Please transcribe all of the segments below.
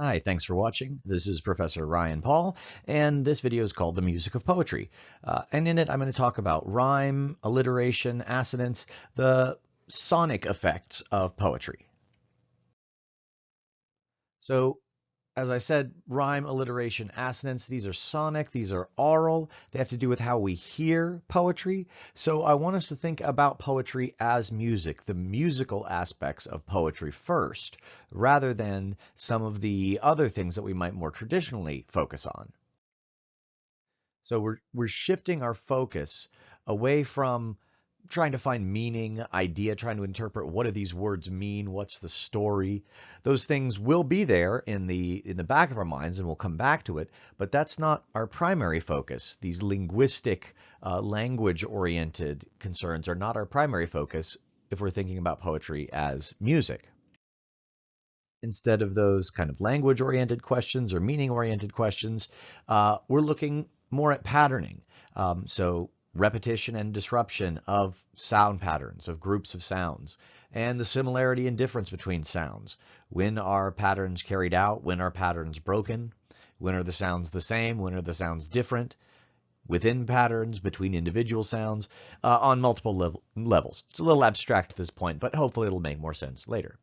Hi, thanks for watching. This is Professor Ryan Paul, and this video is called The Music of Poetry. Uh, and in it, I'm going to talk about rhyme, alliteration, assonance, the sonic effects of poetry. So as I said, rhyme, alliteration, assonance, these are sonic, these are aural. They have to do with how we hear poetry. So I want us to think about poetry as music, the musical aspects of poetry first, rather than some of the other things that we might more traditionally focus on. So we're, we're shifting our focus away from trying to find meaning, idea, trying to interpret what do these words mean, what's the story. Those things will be there in the in the back of our minds and we'll come back to it, but that's not our primary focus. These linguistic, uh, language-oriented concerns are not our primary focus if we're thinking about poetry as music. Instead of those kind of language-oriented questions or meaning-oriented questions, uh, we're looking more at patterning. Um, so repetition and disruption of sound patterns, of groups of sounds, and the similarity and difference between sounds. When are patterns carried out? When are patterns broken? When are the sounds the same? When are the sounds different? Within patterns, between individual sounds, uh, on multiple level levels. It's a little abstract at this point, but hopefully it'll make more sense later.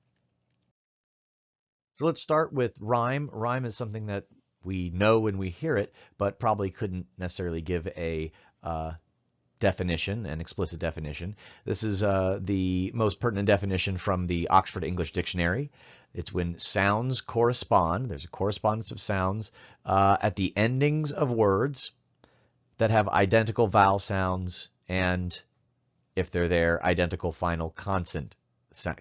So let's start with rhyme. Rhyme is something that we know when we hear it, but probably couldn't necessarily give a uh, definition, an explicit definition. This is uh, the most pertinent definition from the Oxford English Dictionary. It's when sounds correspond, there's a correspondence of sounds uh, at the endings of words that have identical vowel sounds and, if they're there, identical final consonant,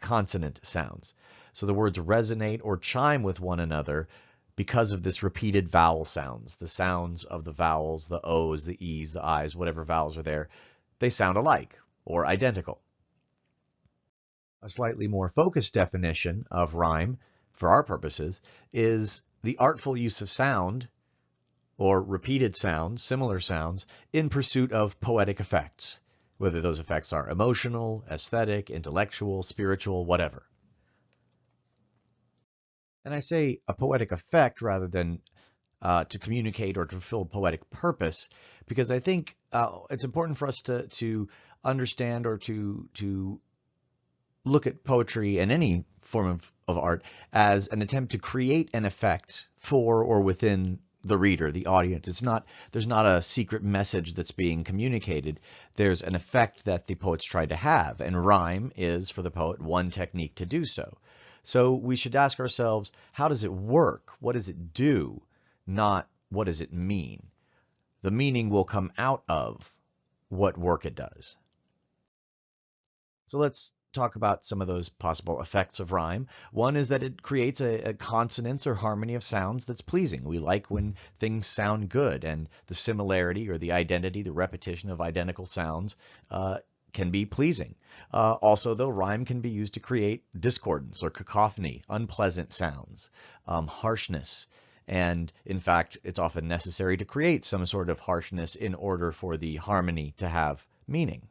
consonant sounds. So the words resonate or chime with one another because of this repeated vowel sounds, the sounds of the vowels, the O's, the E's, the I's, whatever vowels are there, they sound alike or identical. A slightly more focused definition of rhyme, for our purposes, is the artful use of sound or repeated sounds, similar sounds, in pursuit of poetic effects, whether those effects are emotional, aesthetic, intellectual, spiritual, whatever. And I say a poetic effect rather than uh, to communicate or to fulfill poetic purpose, because I think uh, it's important for us to to understand or to to look at poetry and any form of, of art as an attempt to create an effect for or within the reader, the audience. It's not there's not a secret message that's being communicated. There's an effect that the poet's try to have, and rhyme is for the poet one technique to do so. So we should ask ourselves, how does it work? What does it do? Not what does it mean? The meaning will come out of what work it does. So let's talk about some of those possible effects of rhyme. One is that it creates a, a, consonance or harmony of sounds that's pleasing. We like when things sound good and the similarity or the identity, the repetition of identical sounds uh, can be pleasing. Uh, also, though, rhyme can be used to create discordance or cacophony, unpleasant sounds, um, harshness, and in fact, it's often necessary to create some sort of harshness in order for the harmony to have meaning.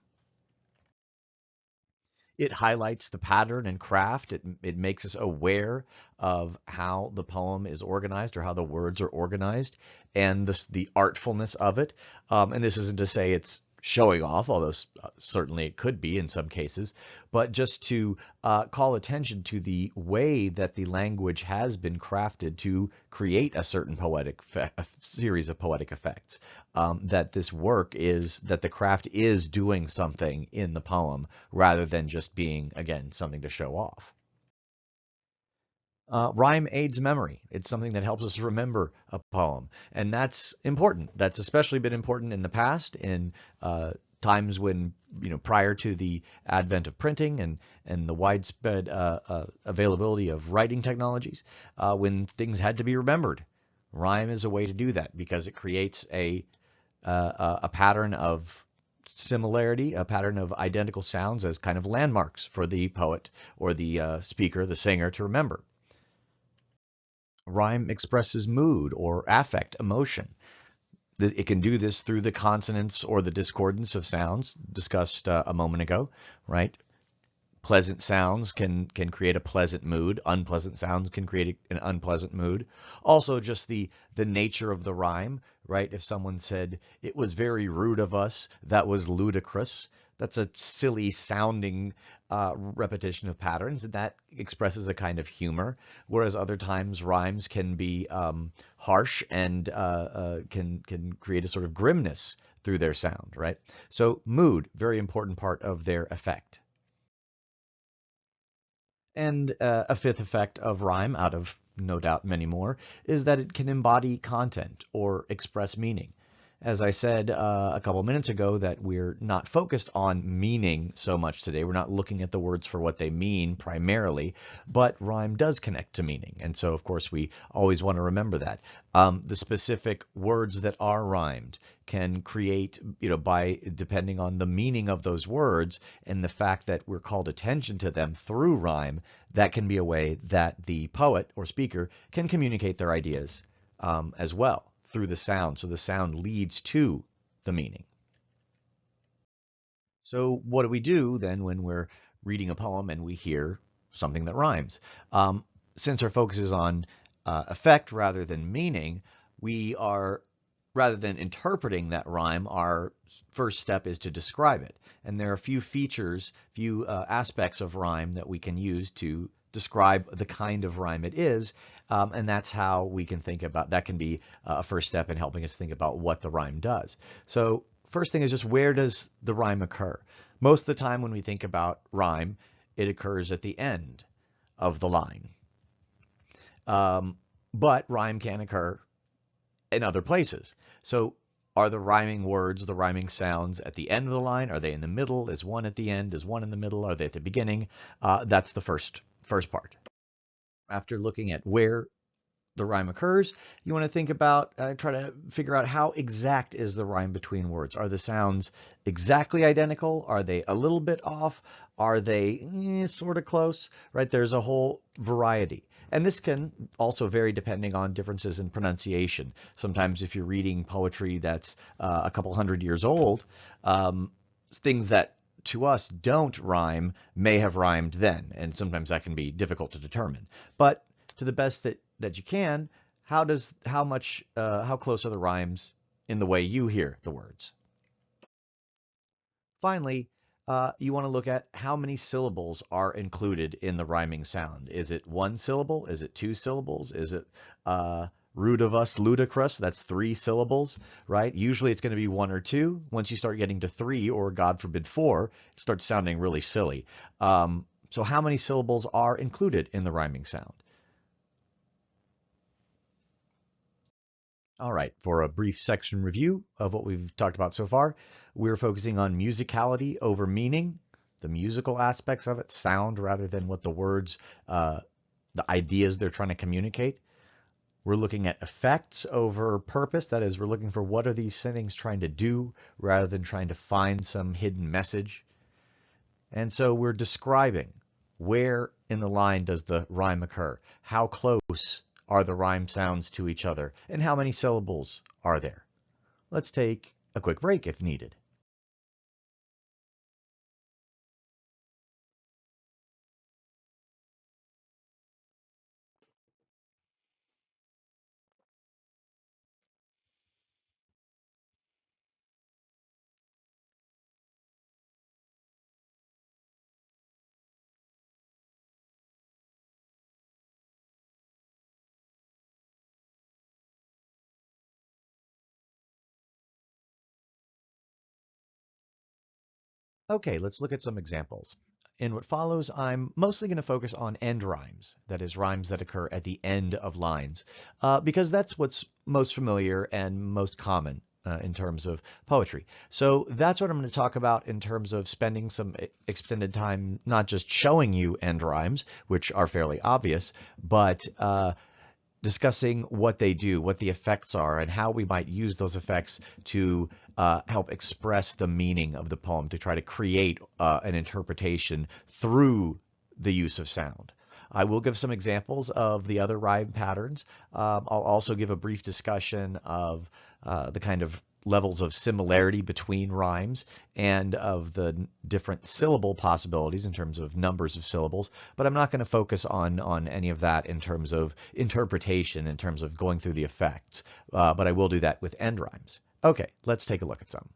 It highlights the pattern and craft. It, it makes us aware of how the poem is organized or how the words are organized and this, the artfulness of it. Um, and this isn't to say it's showing off, although uh, certainly it could be in some cases, but just to uh, call attention to the way that the language has been crafted to create a certain poetic a series of poetic effects. Um, that this work is that the craft is doing something in the poem rather than just being again something to show off. Uh, rhyme aids memory. It's something that helps us remember a poem. And that's important. That's especially been important in the past in uh, times when, you know, prior to the advent of printing and, and the widespread uh, uh availability of writing technologies, uh, when things had to be remembered. Rhyme is a way to do that because it creates a, uh, a pattern of similarity, a pattern of identical sounds as kind of landmarks for the poet or the speaker, the singer to remember. Rhyme expresses mood or affect, emotion. It can do this through the consonance or the discordance of sounds discussed uh, a moment ago, right? Pleasant sounds can can create a pleasant mood. Unpleasant sounds can create an unpleasant mood. Also, just the the nature of the rhyme, right? If someone said it was very rude of us, that was ludicrous. That's a silly sounding uh, repetition of patterns, and that expresses a kind of humor. Whereas other times rhymes can be um, harsh and uh, uh, can can create a sort of grimness through their sound, right? So mood, very important part of their effect. And uh, a fifth effect of rhyme, out of no doubt many more, is that it can embody content or express meaning as I said uh, a couple minutes ago, that we're not focused on meaning so much today. We're not looking at the words for what they mean primarily, but rhyme does connect to meaning. And so, of course, we always want to remember that. Um, the specific words that are rhymed can create, you know, by depending on the meaning of those words and the fact that we're called attention to them through rhyme, that can be a way that the poet or speaker can communicate their ideas um, as well through the sound. So the sound leads to the meaning. So what do we do then when we're reading a poem and we hear something that rhymes? Um, since our focus is on uh, effect rather than meaning, we are, rather than interpreting that rhyme, our first step is to describe it. And there are a few features, few uh, aspects of rhyme that we can use to describe the kind of rhyme it is. Um, and that's how we can think about, that can be a first step in helping us think about what the rhyme does. So first thing is just where does the rhyme occur? Most of the time when we think about rhyme, it occurs at the end of the line. Um, but rhyme can occur in other places. So are the rhyming words, the rhyming sounds at the end of the line? Are they in the middle? Is one at the end? Is one in the middle? Are they at the beginning? Uh, that's the first first part. After looking at where the rhyme occurs, you want to think about, uh, try to figure out how exact is the rhyme between words. Are the sounds exactly identical? Are they a little bit off? Are they eh, sort of close? Right? There's a whole variety. And this can also vary depending on differences in pronunciation. Sometimes if you're reading poetry that's uh, a couple hundred years old, um, things that to us don't rhyme may have rhymed then, and sometimes that can be difficult to determine. But to the best that, that you can, how does how much uh, how close are the rhymes in the way you hear the words? Finally, uh, you want to look at how many syllables are included in the rhyming sound. Is it one syllable? Is it two syllables? Is it uh, Rude of us, ludicrous, that's three syllables, right? Usually it's going to be one or two. Once you start getting to three, or God forbid four, it starts sounding really silly. Um, so how many syllables are included in the rhyming sound? All right, for a brief section review of what we've talked about so far, we're focusing on musicality over meaning, the musical aspects of it, sound rather than what the words, uh, the ideas they're trying to communicate. We're looking at effects over purpose. That is, we're looking for what are these things trying to do rather than trying to find some hidden message. And so we're describing where in the line does the rhyme occur? How close are the rhyme sounds to each other? And how many syllables are there? Let's take a quick break if needed. Okay, let's look at some examples. In what follows, I'm mostly going to focus on end rhymes, that is, rhymes that occur at the end of lines, uh, because that's what's most familiar and most common uh, in terms of poetry. So that's what I'm going to talk about in terms of spending some extended time not just showing you end rhymes, which are fairly obvious, but uh, discussing what they do, what the effects are, and how we might use those effects to uh, help express the meaning of the poem, to try to create uh, an interpretation through the use of sound. I will give some examples of the other rhyme patterns. Um, I'll also give a brief discussion of uh, the kind of levels of similarity between rhymes and of the different syllable possibilities in terms of numbers of syllables, but I'm not going to focus on, on any of that in terms of interpretation, in terms of going through the effects, uh, but I will do that with end rhymes. Okay, let's take a look at some.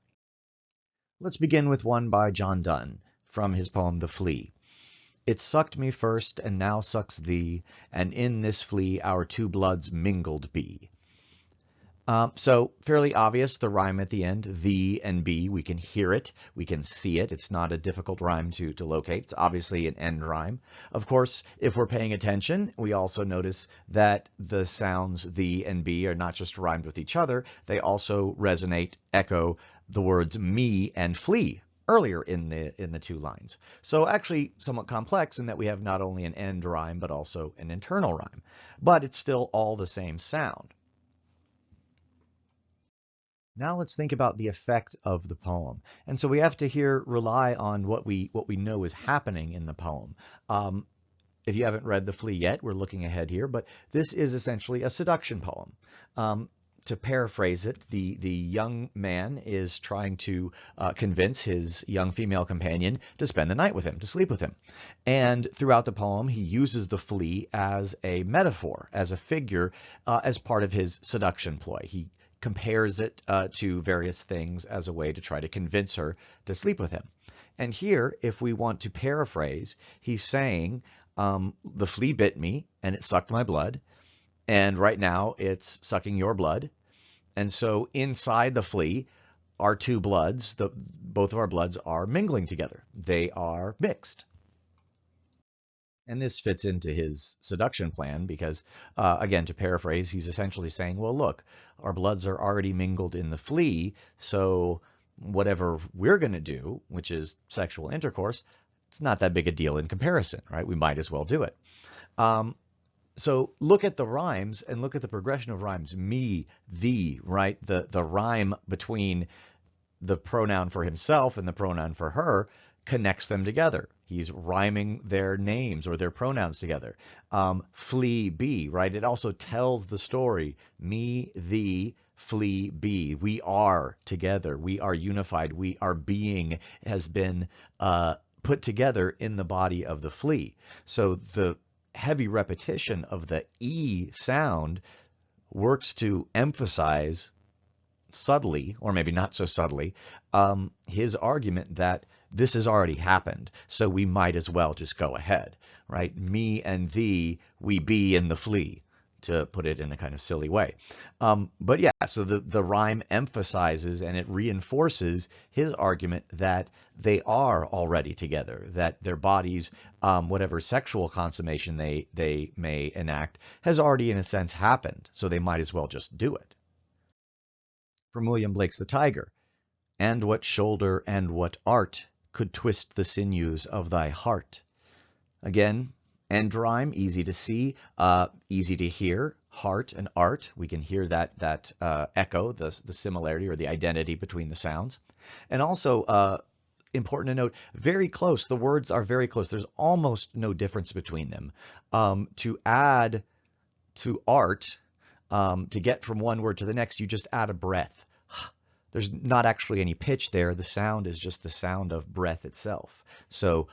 Let's begin with one by John Donne from his poem The Flea. It sucked me first and now sucks thee, and in this flea our two bloods mingled be. Um, so fairly obvious, the rhyme at the end, the and be, we can hear it, we can see it. It's not a difficult rhyme to, to locate. It's obviously an end rhyme. Of course, if we're paying attention, we also notice that the sounds the and be are not just rhymed with each other, they also resonate, echo the words me and flea earlier in the in the two lines. So actually somewhat complex in that we have not only an end rhyme, but also an internal rhyme. But it's still all the same sound. Now let's think about the effect of the poem. And so we have to here rely on what we what we know is happening in the poem. Um, if you haven't read The Flea yet, we're looking ahead here, but this is essentially a seduction poem. Um, to paraphrase it, the, the young man is trying to uh, convince his young female companion to spend the night with him, to sleep with him. And throughout the poem, he uses the flea as a metaphor, as a figure, uh, as part of his seduction ploy. He compares it uh, to various things as a way to try to convince her to sleep with him. And here, if we want to paraphrase, he's saying, um, the flea bit me and it sucked my blood. And right now it's sucking your blood. And so inside the flea, our two bloods, the, both of our bloods are mingling together. They are mixed. And this fits into his seduction plan because, uh, again, to paraphrase, he's essentially saying, well, look, our bloods are already mingled in the flea, so whatever we're going to do, which is sexual intercourse, it's not that big a deal in comparison, right? We might as well do it. Um, so look at the rhymes and look at the progression of rhymes. Me, thee, right? The, the rhyme between the pronoun for himself and the pronoun for her connects them together. He's rhyming their names or their pronouns together. Um, flea, be, right? It also tells the story. Me, thee, flea, be. We are together. We are unified. We, are being has been uh, put together in the body of the flea. So the heavy repetition of the E sound works to emphasize subtly, or maybe not so subtly, um, his argument that this has already happened, so we might as well just go ahead, right? Me and thee, we be in the flea, to put it in a kind of silly way. Um, but yeah, so the, the rhyme emphasizes and it reinforces his argument that they are already together, that their bodies, um, whatever sexual consummation they, they may enact, has already in a sense happened, so they might as well just do it. From William Blake's The Tiger, and what shoulder and what art could twist the sinews of thy heart. Again, end rhyme, easy to see, uh, easy to hear, heart and art. We can hear that that uh, echo, the, the similarity or the identity between the sounds. And also, uh, important to note, very close. The words are very close. There's almost no difference between them. Um, to add to art, um, to get from one word to the next, you just add a breath. There's not actually any pitch there. The sound is just the sound of breath itself. So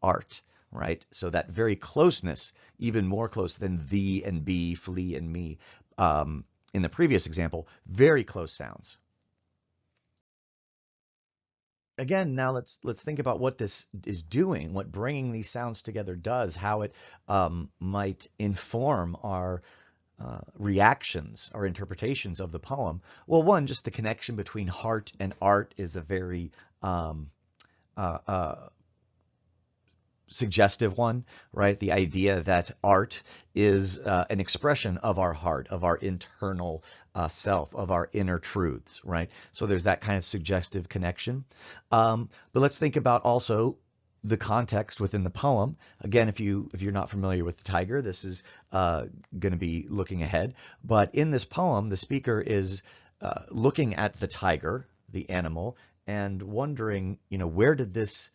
art, right? So that very closeness, even more close than the and be, flea and me. Um, in the previous example, very close sounds. Again, now let's let's think about what this is doing, what bringing these sounds together does, how it um, might inform our uh, reactions or interpretations of the poem? Well, one, just the connection between heart and art is a very um, uh, uh, suggestive one, right? The idea that art is uh, an expression of our heart, of our internal uh, self, of our inner truths, right? So there's that kind of suggestive connection. Um, but let's think about also the context within the poem. Again, if you if you're not familiar with the tiger, this is uh, going to be looking ahead. But in this poem, the speaker is uh, looking at the tiger, the animal, and wondering, you know, where did this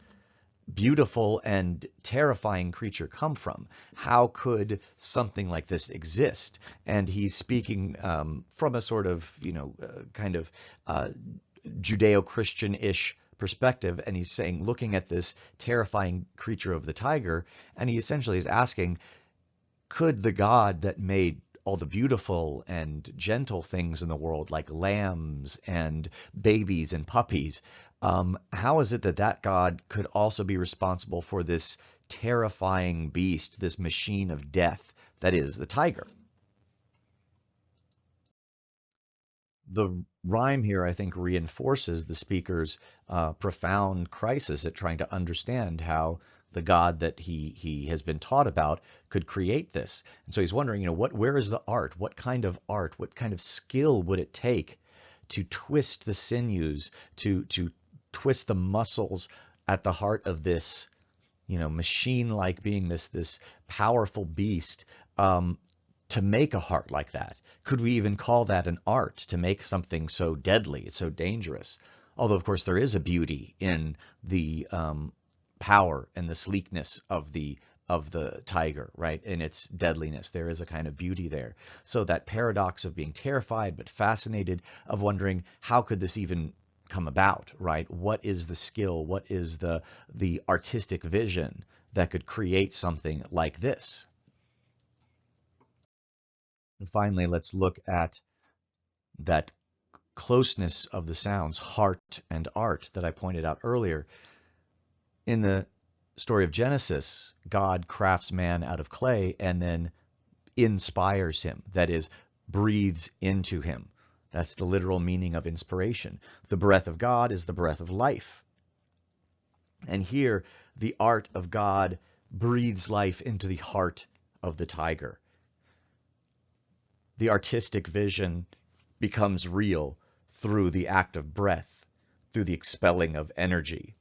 beautiful and terrifying creature come from? How could something like this exist? And he's speaking um, from a sort of, you know, uh, kind of uh, Judeo-Christian-ish perspective, and he's saying, looking at this terrifying creature of the tiger, and he essentially is asking, could the God that made all the beautiful and gentle things in the world, like lambs and babies and puppies, um, how is it that that God could also be responsible for this terrifying beast, this machine of death that is the tiger? The rhyme here, I think, reinforces the speaker's uh, profound crisis at trying to understand how the God that he he has been taught about could create this. And so he's wondering, you know, what where is the art? What kind of art? What kind of skill would it take to twist the sinews, to to twist the muscles at the heart of this, you know, machine-like being, this this powerful beast, um, to make a heart like that? Could we even call that an art to make something so deadly, it's so dangerous? Although, of course, there is a beauty in the um, power and the sleekness of the of the tiger, right? In its deadliness. There is a kind of beauty there. So that paradox of being terrified but fascinated, of wondering how could this even come about, right? What is the skill? What is the the artistic vision that could create something like this? And finally, let's look at that closeness of the sounds, heart and art, that I pointed out earlier. In the story of Genesis, God crafts man out of clay and then inspires him, that is, breathes into him. That's the literal meaning of inspiration. The breath of God is the breath of life. And here, the art of God breathes life into the heart of the tiger. The artistic vision becomes real through the act of breath, through the expelling of energy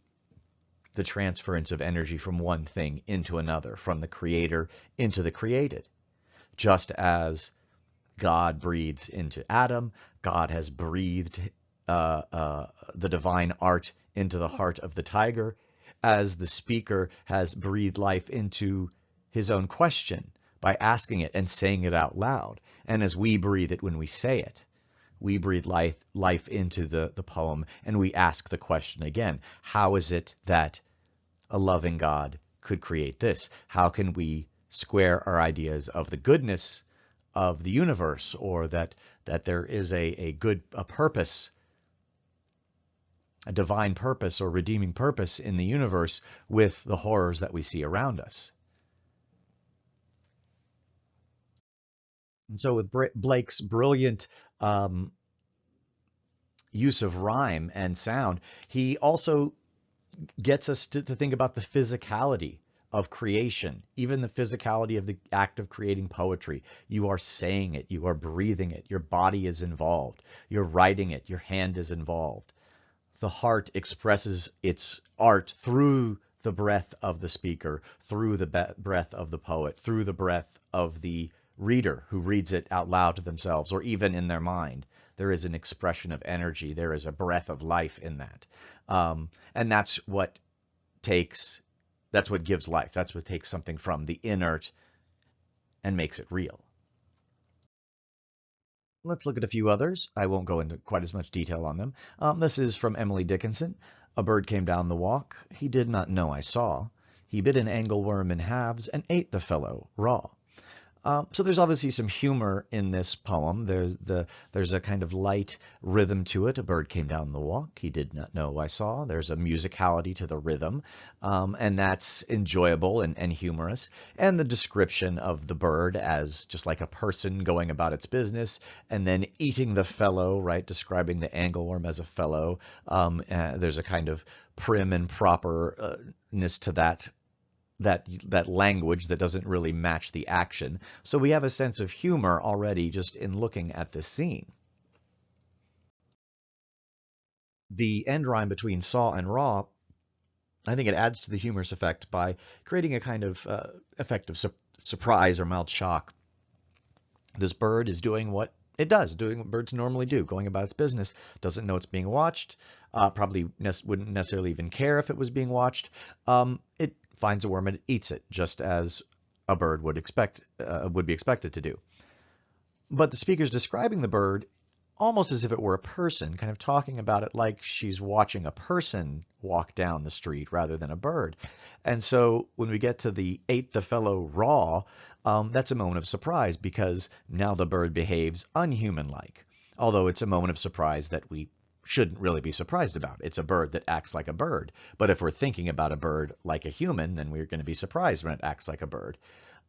the transference of energy from one thing into another, from the creator into the created. Just as God breathes into Adam, God has breathed uh, uh, the divine art into the heart of the tiger, as the speaker has breathed life into his own question by asking it and saying it out loud, and as we breathe it when we say it we breathe life, life into the, the poem and we ask the question again, how is it that a loving God could create this? How can we square our ideas of the goodness of the universe or that, that there is a, a good a purpose, a divine purpose or redeeming purpose in the universe with the horrors that we see around us? And so with Blake's brilliant um, use of rhyme and sound, he also gets us to, to think about the physicality of creation, even the physicality of the act of creating poetry. You are saying it, you are breathing it, your body is involved, you're writing it, your hand is involved. The heart expresses its art through the breath of the speaker, through the breath of the poet, through the breath of the reader who reads it out loud to themselves or even in their mind. There is an expression of energy. There is a breath of life in that. Um, and that's what takes, that's what gives life. That's what takes something from the inert and makes it real. Let's look at a few others. I won't go into quite as much detail on them. Um, this is from Emily Dickinson. A bird came down the walk. He did not know I saw. He bit an angleworm in halves and ate the fellow raw. Um, so there's obviously some humor in this poem. There's the there's a kind of light rhythm to it. A bird came down the walk. He did not know I saw. There's a musicality to the rhythm, um, and that's enjoyable and, and humorous. And the description of the bird as just like a person going about its business, and then eating the fellow, right? Describing the angleworm as a fellow. Um, uh, there's a kind of prim and properness to that that that language that doesn't really match the action. So we have a sense of humor already just in looking at this scene. The end rhyme between saw and raw, I think it adds to the humorous effect by creating a kind of uh, effect of su surprise or mild shock. This bird is doing what it does, doing what birds normally do, going about its business. Doesn't know it's being watched. Uh, probably ne wouldn't necessarily even care if it was being watched. Um, it finds a worm and eats it, just as a bird would expect uh, would be expected to do. But the speaker's describing the bird almost as if it were a person, kind of talking about it like she's watching a person walk down the street rather than a bird. And so when we get to the ate the fellow raw, um, that's a moment of surprise because now the bird behaves unhuman-like. Although it's a moment of surprise that we shouldn't really be surprised about. It's a bird that acts like a bird. But if we're thinking about a bird like a human, then we're going to be surprised when it acts like a bird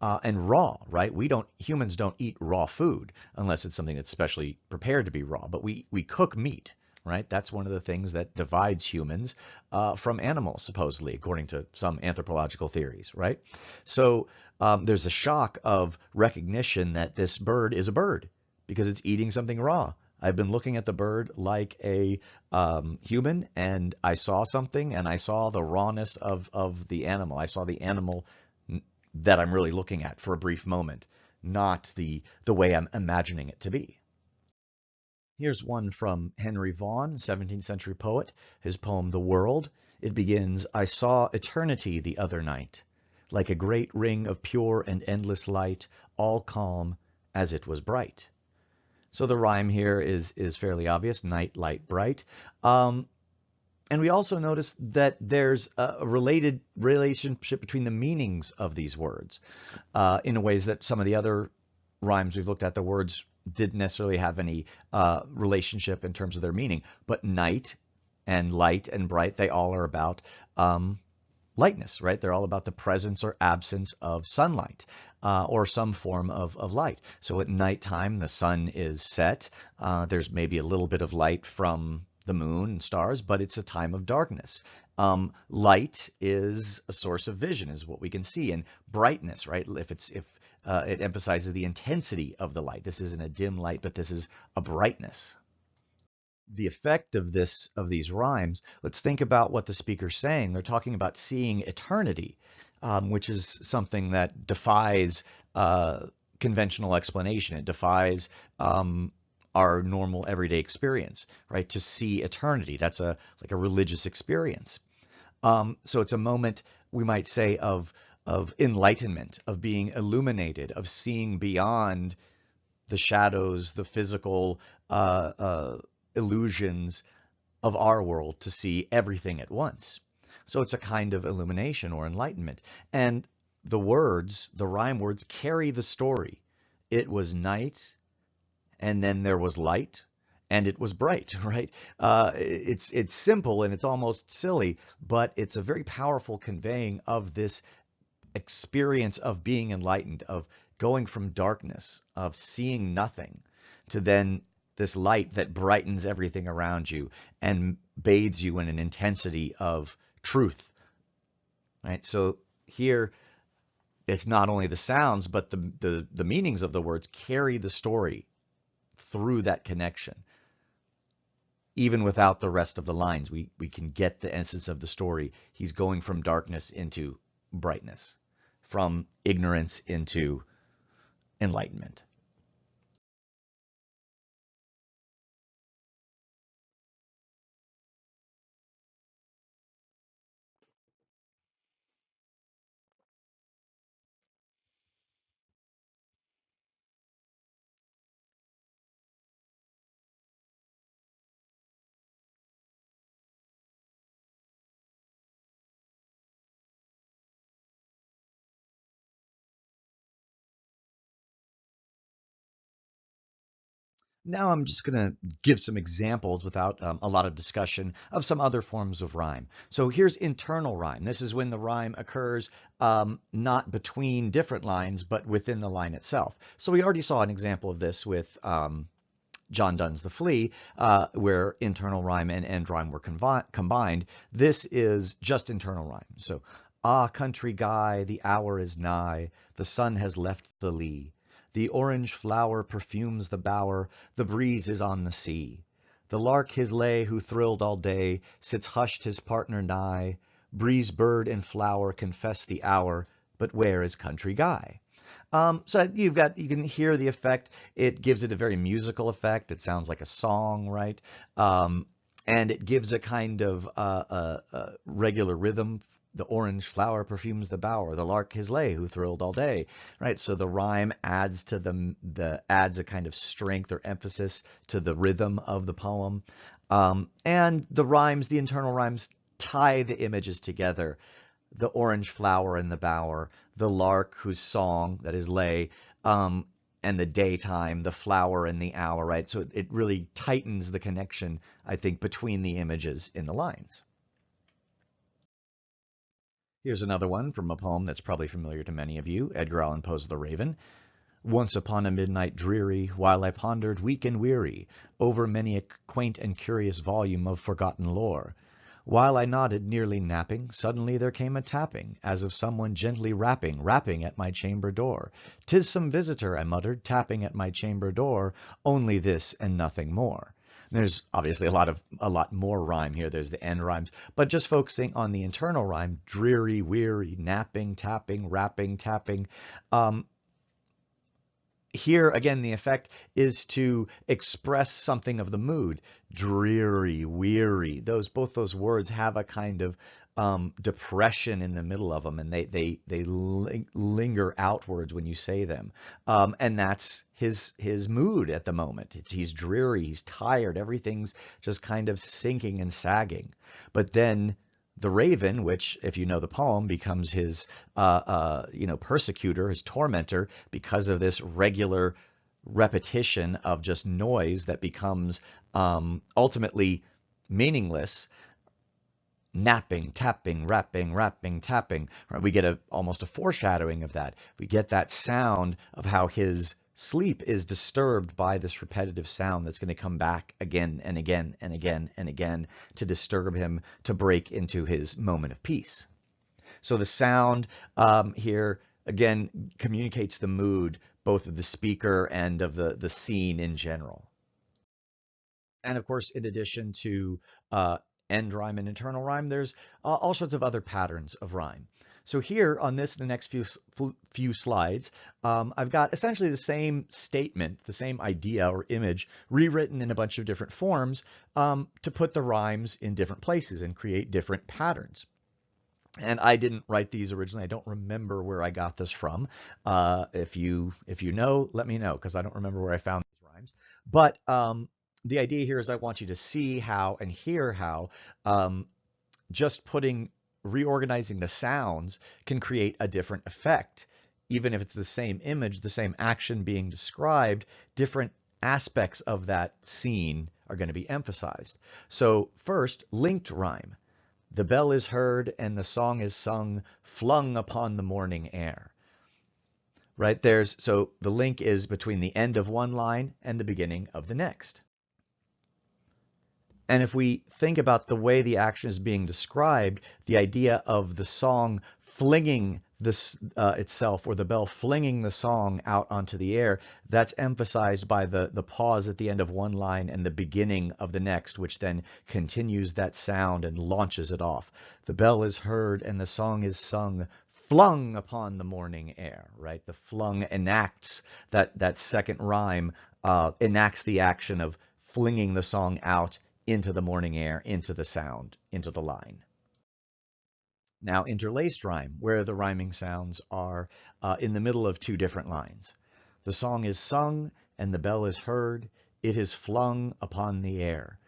uh, and raw, right? We don't humans don't eat raw food unless it's something that's specially prepared to be raw. But we we cook meat, right? That's one of the things that divides humans uh, from animals, supposedly, according to some anthropological theories, right? So um, there's a shock of recognition that this bird is a bird because it's eating something raw. I've been looking at the bird like a um, human, and I saw something, and I saw the rawness of of the animal. I saw the animal that I'm really looking at for a brief moment, not the, the way I'm imagining it to be. Here's one from Henry Vaughan, 17th century poet, his poem The World. It begins, I saw eternity the other night, like a great ring of pure and endless light, all calm as it was bright. So the rhyme here is is fairly obvious, night, light, bright. Um, and we also notice that there's a related relationship between the meanings of these words uh, in ways that some of the other rhymes we've looked at, the words didn't necessarily have any uh, relationship in terms of their meaning. But night and light and bright, they all are about um, lightness, right? They're all about the presence or absence of sunlight uh, or some form of, of light. So at nighttime, the sun is set. Uh, there's maybe a little bit of light from the moon and stars, but it's a time of darkness. Um, light is a source of vision, is what we can see, and brightness, right? If it's if uh, it emphasizes the intensity of the light. This isn't a dim light, but this is a brightness. The effect of this of these rhymes. Let's think about what the speaker's saying. They're talking about seeing eternity, um, which is something that defies uh, conventional explanation. It defies um, our normal everyday experience, right? To see eternity, that's a like a religious experience. Um, so it's a moment we might say of of enlightenment, of being illuminated, of seeing beyond the shadows, the physical uh, uh, illusions of our world to see everything at once. So it's a kind of illumination or enlightenment. And the words, the rhyme words, carry the story. It was night and then there was light and it was bright, right? Uh, it's it's simple and it's almost silly, but it's a very powerful conveying of this experience of being enlightened, of going from darkness, of seeing nothing, to then this light that brightens everything around you and bathes you in an intensity of truth. Right? So here it's not only the sounds, but the, the, the meanings of the words carry the story through that connection. Even without the rest of the lines, we, we can get the essence of the story. He's going from darkness into brightness, from ignorance into enlightenment. Now I'm just going to give some examples without um, a lot of discussion of some other forms of rhyme. So here's internal rhyme. This is when the rhyme occurs um, not between different lines, but within the line itself. So we already saw an example of this with um, John Donne's The Flea, uh, where internal rhyme and end rhyme were combined. This is just internal rhyme. So, ah, County Guy, the hour is nigh, the sun has left the lee. The orange flower perfumes the bower, the breeze is on the sea. The lark his lay who thrilled all day, sits hushed his partner nigh. Breeze, bird, and flower confess the hour, but where is County Guy? Um, so you've got, you can hear the effect. It gives it a very musical effect. It sounds like a song, right? Um, and it gives a kind of uh, uh, uh, regular rhythm. The orange flower perfumes the bower, the lark his lay who thrilled all day, right? So the rhyme adds to the, the adds a kind of strength or emphasis to the rhythm of the poem. Um, and the rhymes, the internal rhymes tie the images together. The orange flower in the bower, the lark whose song, that is lay, um, and the daytime, the flower and the hour, right? So it really tightens the connection, I think, between the images in the lines. Here's another one from a poem that's probably familiar to many of you, Edgar Allan Poe's The Raven. Once upon a midnight dreary, while I pondered weak and weary over many a quaint and curious volume of forgotten lore, while I nodded, nearly napping, suddenly there came a tapping, as of someone gently rapping, rapping at my chamber door. "'Tis some visitor," I muttered, tapping at my chamber door, only this and nothing more. There's obviously a lot of a lot more rhyme here. There's the end rhymes, but just focusing on the internal rhyme, dreary, weary, napping, tapping, rapping, tapping. Um, here again the effect is to express something of the mood dreary weary those both those words have a kind of um, depression in the middle of them and they they they ling linger outwards when you say them um, and that's his his mood at the moment it's, he's dreary he's tired everything's just kind of sinking and sagging but then the raven, which, if you know the poem, becomes his, uh, uh, you know, persecutor, his tormentor, because of this regular repetition of just noise that becomes um, ultimately meaningless. Napping, tapping, rapping, rapping, tapping. Right? We get a almost a foreshadowing of that. We get that sound of how his sleep is disturbed by this repetitive sound that's going to come back again and again and again and again to disturb him to break into his moment of peace. So the sound um, here again communicates the mood both of the speaker and of the, the scene in general. And of course, in addition to uh, end rhyme and internal rhyme, there's uh, all sorts of other patterns of rhyme. So here on this, the next few, few slides, um, I've got essentially the same statement, the same idea or image rewritten in a bunch of different forms um, to put the rhymes in different places and create different patterns. And I didn't write these originally. I don't remember where I got this from. Uh, if you if you know, let me know because I don't remember where I found these rhymes. But um, the idea here is I want you to see how and hear how um, just putting reorganizing the sounds can create a different effect. Even if it's the same image, the same action being described, different aspects of that scene are going to be emphasized. So first, linked rhyme. The bell is heard and the song is sung, flung upon the morning air. Right there's so the link is between the end of one line and the beginning of the next. And if we think about the way the action is being described, the idea of the song flinging this uh, itself or the bell flinging the song out onto the air, that's emphasized by the, the pause at the end of one line and the beginning of the next, which then continues that sound and launches it off. The bell is heard and the song is sung flung upon the morning air, right? The flung enacts that, that second rhyme, uh, enacts the action of flinging the song out into the morning air, into the sound, into the line. Now interlaced rhyme, where the rhyming sounds are uh, in the middle of two different lines. The song is sung and the bell is heard. It is flung upon the air.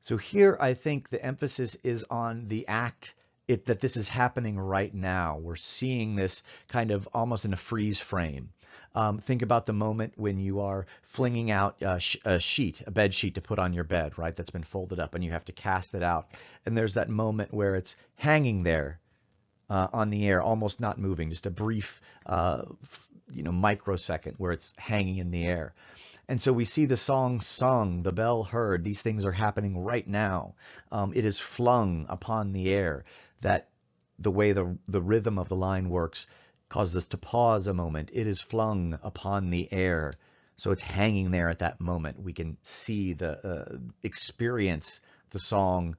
So here I think the emphasis is on the act it, that this is happening right now. We're seeing this kind of almost in a freeze frame. Um, think about the moment when you are flinging out a, sh a, sheet, a bed sheet to put on your bed, right? That's been folded up and you have to cast it out. And there's that moment where it's hanging there uh, on the air, almost not moving, just a brief, uh, you know, microsecond where it's hanging in the air. And so we see the song sung, the bell heard. These things are happening right now. Um, it is flung upon the air. That the way the the rhythm of the line works causes us to pause a moment. It is flung upon the air. So it's hanging there at that moment. We can see the uh, experience the song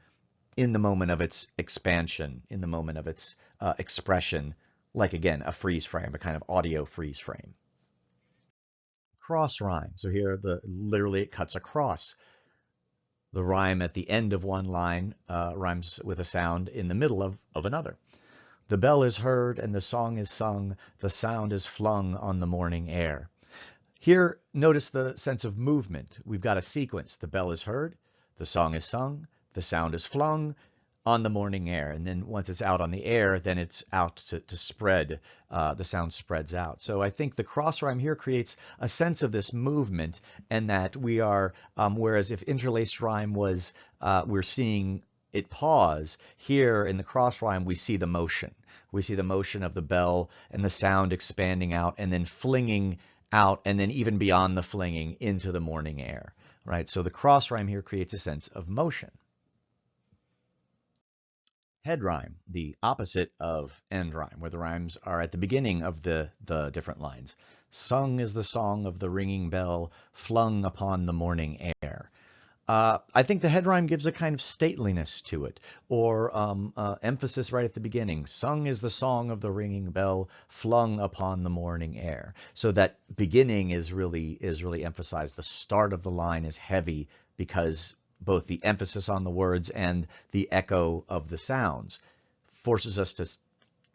in the moment of its expansion, in the moment of its uh, expression like again, a freeze frame, a kind of audio freeze frame. Cross rhyme. So here the literally it cuts across. The rhyme at the end of one line uh, rhymes with a sound in the middle of, of another. The bell is heard and the song is sung, the sound is flung on the morning air. Here, notice the sense of movement. We've got a sequence. The bell is heard, the song is sung, the sound is flung on the morning air. And then once it's out on the air, then it's out to, to spread, uh, the sound spreads out. So I think the cross rhyme here creates a sense of this movement and that we are, um, whereas if interlaced rhyme was, uh, we're seeing it pause. Here in the cross rhyme, we see the motion. We see the motion of the bell and the sound expanding out and then flinging out and then even beyond the flinging into the morning air, right? So the cross rhyme here creates a sense of motion. Head rhyme, the opposite of end rhyme, where the rhymes are at the beginning of the, the different lines. Sung is the song of the ringing bell, flung upon the morning air. Uh, I think the head rhyme gives a kind of stateliness to it, or um, uh, emphasis right at the beginning. Sung is the song of the ringing bell, flung upon the morning air. So that beginning is really is really emphasized. The start of the line is heavy because both the emphasis on the words and the echo of the sounds forces us to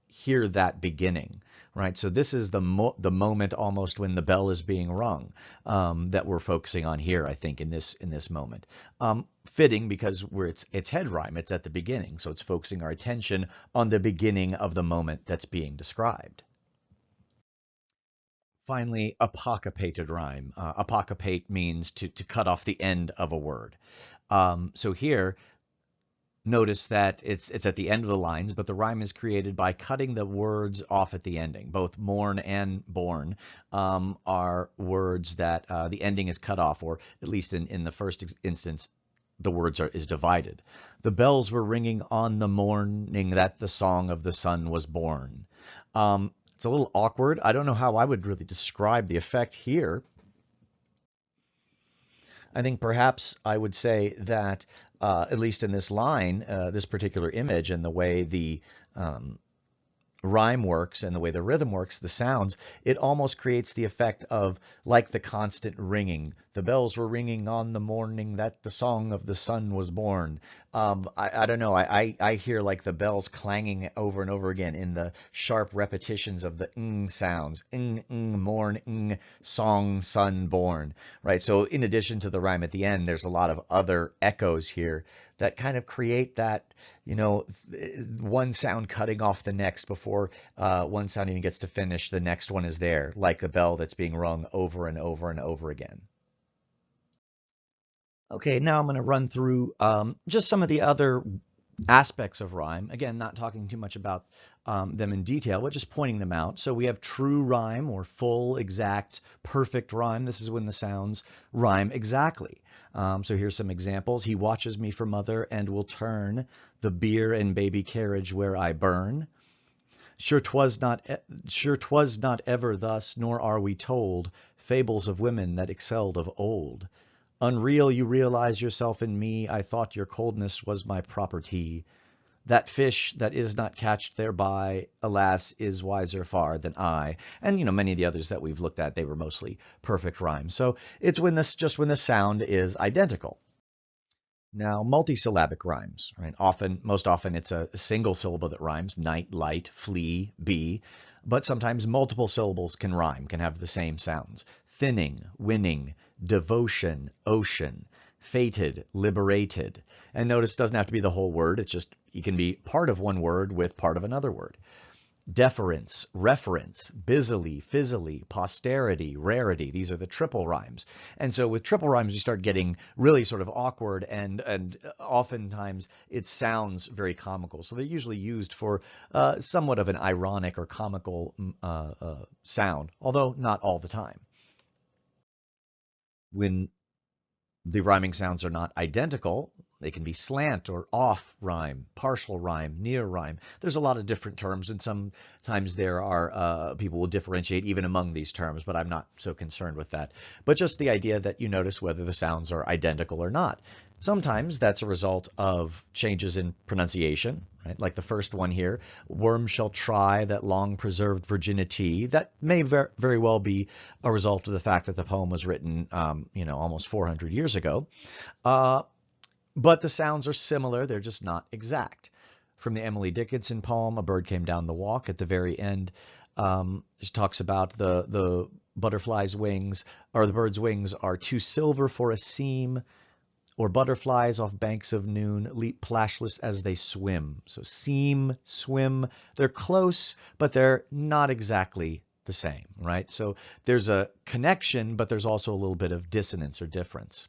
hear that beginning right? So this is the mo the moment almost when the bell is being rung um, that we're focusing on here, I think, in this in this moment. Um, fitting because it's it's head rhyme, it's at the beginning, so it's focusing our attention on the beginning of the moment that's being described. Finally, apocopated rhyme. Uh, apocopate means to, to cut off the end of a word. Um, so here, notice that it's it's at the end of the lines, but the rhyme is created by cutting the words off at the ending. Both mourn and born um, are words that uh, the ending is cut off, or at least in, in the first instance, the words are is divided. The bells were ringing on the morning that the song of the sun was born. Um, it's a little awkward. I don't know how I would really describe the effect here. I think perhaps I would say that uh, at least in this line, uh, this particular image and the way the um, rhyme works and the way the rhythm works, the sounds, it almost creates the effect of like the constant ringing. The bells were ringing on the morning that the song of the sun was born. Um, I, I, don't know. I, I, I, hear like the bells clanging over and over again in the sharp repetitions of the ng sounds. Ng, ng, morn, ng, song, sun, born. Right. So in addition to the rhyme at the end, there's a lot of other echoes here that kind of create that, you know, one sound cutting off the next before uh, one sound even gets to finish, the next one is there, like the bell that's being rung over and over and over again. Okay, now I'm going to run through um, just some of the other aspects of rhyme. Again, not talking too much about um, them in detail, but just pointing them out. So we have true rhyme or full, exact, perfect rhyme. This is when the sounds rhyme exactly. Um, so here's some examples. He watches me for mother and will turn the beer and baby carriage where I burn. Sure 'twas not, sure 'twas not ever thus, nor are we told fables of women that excelled of old. Unreal you realize yourself in me, I thought your coldness was my property. That fish that is not catched thereby, alas, is wiser far than I. And, you know, many of the others that we've looked at, they were mostly perfect rhymes. So it's when this, just when the sound is identical. Now, multisyllabic rhymes, right? Often, most often it's a single syllable that rhymes, night, light, flea, bee, but sometimes multiple syllables can rhyme, can have the same sounds thinning, winning, devotion, ocean, fated, liberated. And notice it doesn't have to be the whole word. It's just, it can be part of one word with part of another word. Deference, reference, busily, fizzily, posterity, rarity. These are the triple rhymes. And so with triple rhymes, you start getting really sort of awkward and, and oftentimes it sounds very comical. So they're usually used for uh, somewhat of an ironic or comical uh, uh, sound, although not all the time when the rhyming sounds are not identical, They can be slant or off rhyme, partial rhyme, near rhyme. There's a lot of different terms, and sometimes there are uh, people will differentiate even among these terms, but I'm not so concerned with that. But just the idea that you notice whether the sounds are identical or not. Sometimes that's a result of changes in pronunciation, right? Like the first one here, worm shall try that long preserved virginity. That may ver very well be a result of the fact that the poem was written, um, you know, almost 400 years ago. Uh, but the sounds are similar, they're just not exact. From the Emily Dickinson poem, A Bird Came Down the Walk, at the very end, um, she talks about the, the butterfly's wings, or the bird's wings are too silver for a seam, or butterflies off banks of noon leap plashless as they swim. So seam, swim, they're close, but they're not exactly the same, right? So there's a connection, but there's also a little bit of dissonance or difference.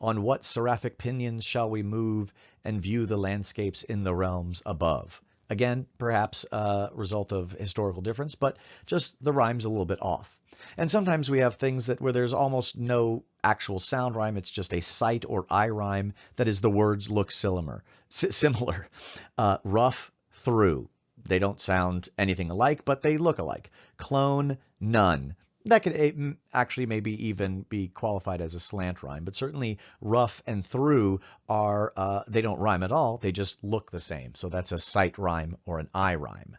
On what seraphic pinions shall we move and view the landscapes in the realms above? Again, perhaps a result of historical difference, but just the rhyme's a little bit off. And sometimes we have things that where there's almost no actual sound rhyme, it's just a sight or eye rhyme. That is, the words look similar. similar. Uh, rough through. They don't sound anything alike, but they look alike. Clone, none that could eh, actually maybe even be qualified as a slant rhyme, but certainly rough and through are, uh, they don't rhyme at all, they just look the same. So that's a sight rhyme or an eye rhyme.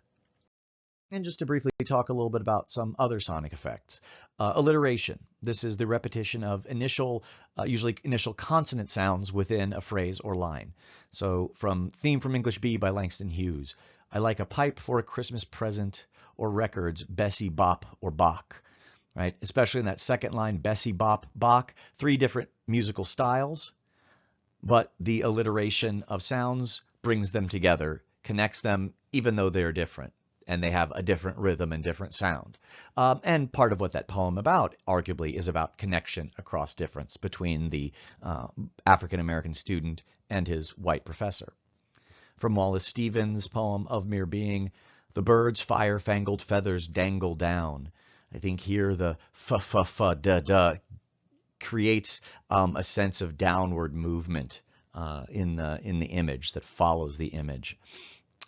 And just to briefly talk a little bit about some other sonic effects. Uh, alliteration. This is the repetition of initial, uh, usually initial consonant sounds within a phrase or line. So from Theme from English B by Langston Hughes. I like a pipe for a Christmas present or records, Bessie Bop or Bach right? Especially in that second line, Bessie Bop Bach, three different musical styles, but the alliteration of sounds brings them together, connects them, even though they're different and they have a different rhythm and different sound. Um, and part of what that poem about, arguably, is about connection across difference between the uh, African American student and his white professor. From Wallace Stevens' poem of Mere Being, the bird's fire-fangled feathers dangle down. I think here the fa fa fa da da creates um, a sense of downward movement uh, in the in the image that follows the image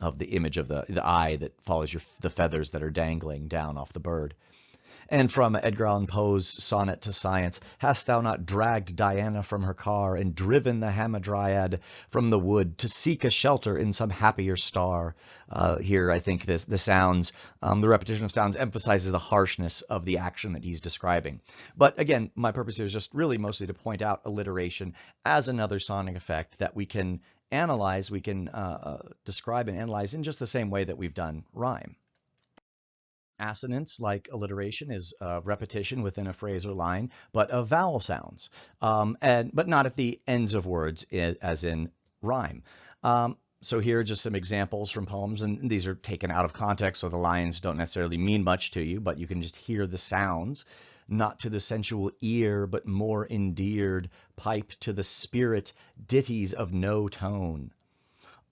of the image of the the eye that follows your the feathers that are dangling down off the bird. And from Edgar Allan Poe's Sonnet to Science, Hast thou not dragged Diana from her car and driven the Hamadryad from the wood to seek a shelter in some happier star? Uh, here, I think the, the sounds, um, the repetition of sounds emphasizes the harshness of the action that he's describing. But again, my purpose here is just really mostly to point out alliteration as another sonic effect that we can analyze, we can uh, uh, describe and analyze in just the same way that we've done rhyme. Assonance, like alliteration, is uh, repetition within a phrase or line, but of vowel sounds, um, and but not at the ends of words, as in rhyme. Um, so here are just some examples from poems, and these are taken out of context, so the lines don't necessarily mean much to you, but you can just hear the sounds, not to the sensual ear, but more endeared, pipe to the spirit, ditties of no tone.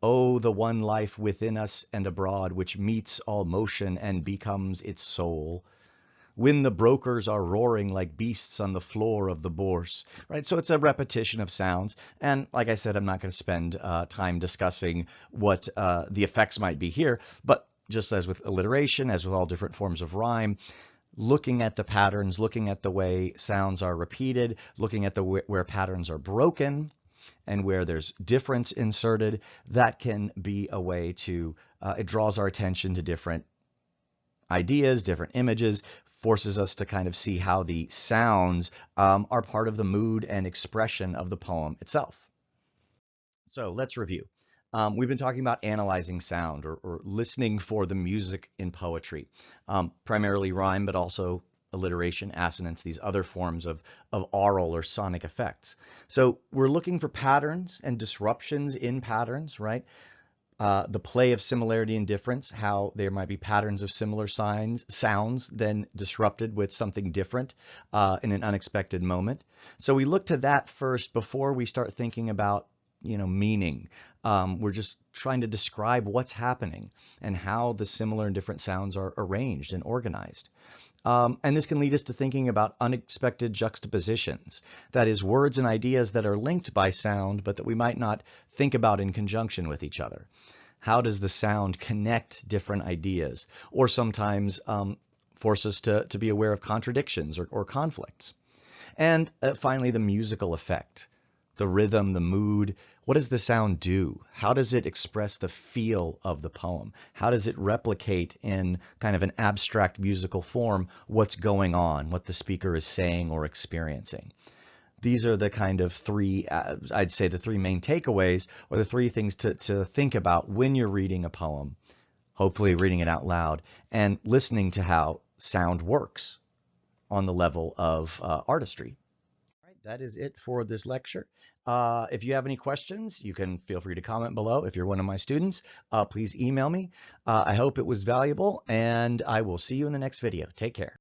Oh, the one life within us and abroad, which meets all motion and becomes its soul. When the brokers are roaring like beasts on the floor of the bourse, right? So it's a repetition of sounds. And like I said, I'm not going to spend uh, time discussing what uh, the effects might be here, but just as with alliteration, as with all different forms of rhyme, looking at the patterns, looking at the way sounds are repeated, looking at the where patterns are broken, and where there's difference inserted, that can be a way to, uh, it draws our attention to different ideas, different images, forces us to kind of see how the sounds um, are part of the mood and expression of the poem itself. So let's review. Um, we've been talking about analyzing sound or, or, listening for the music in poetry, um, primarily rhyme, but also alliteration, assonance, these other forms of, of aural or sonic effects. So we're looking for patterns and disruptions in patterns, right? Uh, the play of similarity and difference, how there might be patterns of similar signs, sounds, then disrupted with something different uh, in an unexpected moment. So we look to that first before we start thinking about you know meaning. Um, we're just trying to describe what's happening and how the similar and different sounds are arranged and organized. Um, and this can lead us to thinking about unexpected juxtapositions. That is, words and ideas that are linked by sound, but that we might not think about in conjunction with each other. How does the sound connect different ideas? Or sometimes um, force us to, to be aware of contradictions or, or conflicts. And uh, finally, the musical effect the rhythm, the mood. What does the sound do? How does it express the feel of the poem? How does it replicate in kind of an abstract musical form what's going on, what the speaker is saying or experiencing? These are the kind of three, uh, I'd say the three main takeaways or the three things to, to think about when you're reading a poem, hopefully reading it out loud and listening to how sound works on the level of uh, artistry that is it for this lecture. Uh, if you have any questions, you can feel free to comment below. If you're one of my students, uh, please email me. Uh, I hope it was valuable, and I will see you in the next video. Take care.